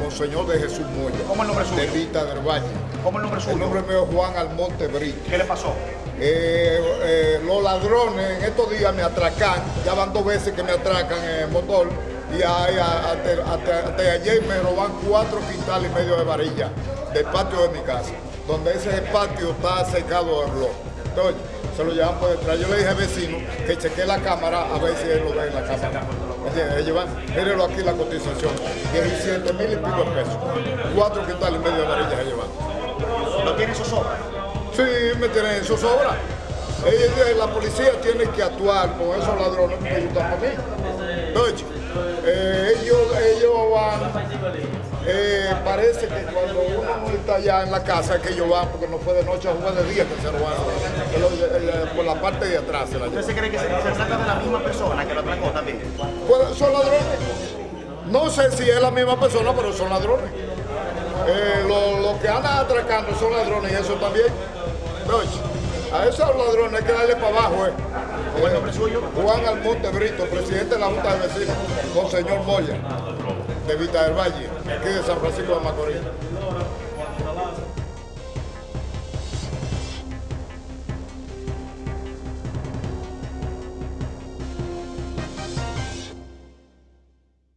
Monseñor de Jesús Moya. ¿Cómo el nombre suyo? De Vita del Valle. ¿Cómo el nombre suyo? El nombre mío es Juan Almonte Brito. ¿Qué le pasó? Eh, eh, los ladrones en estos días me atracan, ya van dos veces que me atracan en el motor y hasta, hasta- hasta ayer me roban cuatro quintales y medio de varilla del patio de mi casa, donde ese patio está secado de blog. Entonces, se lo llevan por detrás. Yo le dije al vecino que chequee la cámara a ver si él lo ve en la cámara. Ellos van, mírenlo aquí la cotización, 17 mil y pico de pesos. Cuatro quintales y medio de varilla se llevan. ¿Lo tiene zozobra? Sí, me tienen en zozobra. Ellos, la policía tiene que actuar con esos ladrones que ayudan a mí. Entonces, eh, ellos, ellos van, eh, parece que cuando uno no está allá en la casa que ellos van, porque no fue de noche, fue de día que se robaron. Por la parte de atrás se la ¿Usted se cree que se, se trata de la misma persona que lo atracó también? Pues, son ladrones. No sé si es la misma persona, pero son ladrones. Eh, Los lo que andan atracando son ladrones y eso también. Entonces, a esos ladrones hay que darle para abajo. Eh. ¿Cómo el nombre suyo? Juan Almonte Brito, presidente de la Junta de Vecinos, con señor Moya, de Vita del Valle, aquí de San Francisco de Macorís.